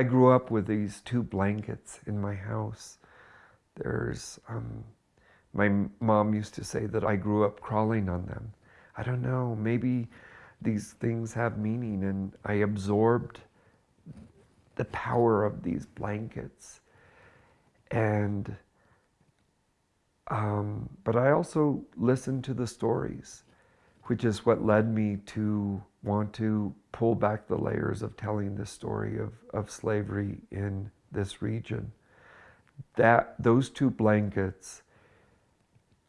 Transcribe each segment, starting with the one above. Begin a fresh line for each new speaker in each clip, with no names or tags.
I grew up with these two blankets in my house. There's, um, my mom used to say that I grew up crawling on them. I don't know, maybe these things have meaning and I absorbed the power of these blankets. And, um, but I also listened to the stories, which is what led me to want to pull back the layers of telling the story of, of slavery in this region. That those two blankets,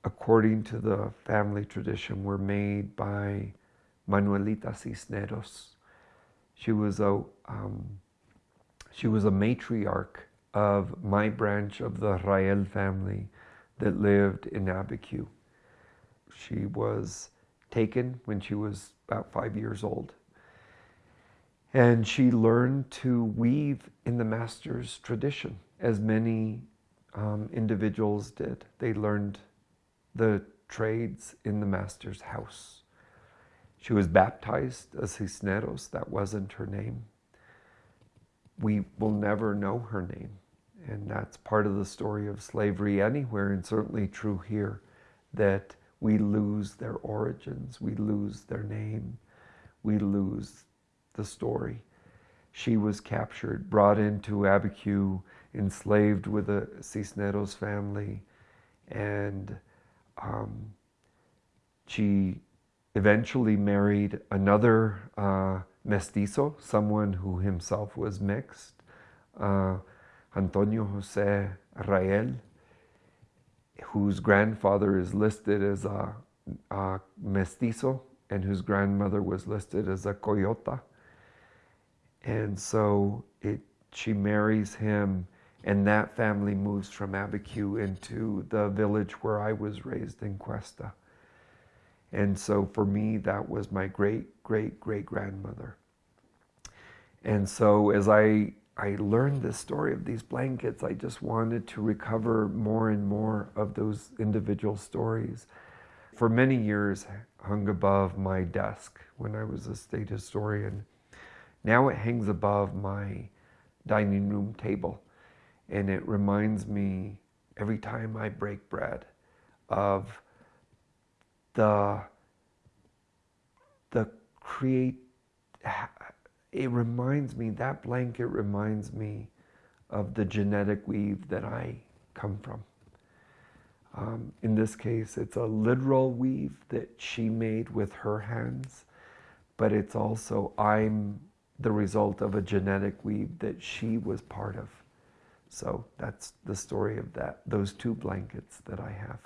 according to the family tradition, were made by Manuelita Cisneros. She was a um, she was a matriarch of my branch of the Rael family that lived in Abiquiu. She was taken when she was about five years old. And she learned to weave in the master's tradition, as many um, individuals did. They learned the trades in the master's house. She was baptized as Cisneros, that wasn't her name. We will never know her name. And that's part of the story of slavery anywhere, and certainly true here, that we lose their origins, we lose their name, we lose the story. She was captured, brought into Abiquiu, enslaved with the Cisneros family, and um, she eventually married another uh, mestizo, someone who himself was mixed, uh, Antonio Jose Rael, whose grandfather is listed as a, a, mestizo and whose grandmother was listed as a coyota. And so it, she marries him, and that family moves from Abiquiu into the village where I was raised in Questa. And so for me, that was my great, great, great grandmother. And so as I, I learned the story of these blankets, I just wanted to recover more and more of those individual stories. For many years, hung above my desk when I was a state historian. Now it hangs above my dining room table. And it reminds me every time I break bread of the the create it reminds me that blanket reminds me of the genetic weave that I come from. Um, in this case, it's a literal weave that she made with her hands, but it's also I'm the result of a genetic weave that she was part of. So that's the story of that, those two blankets that I have.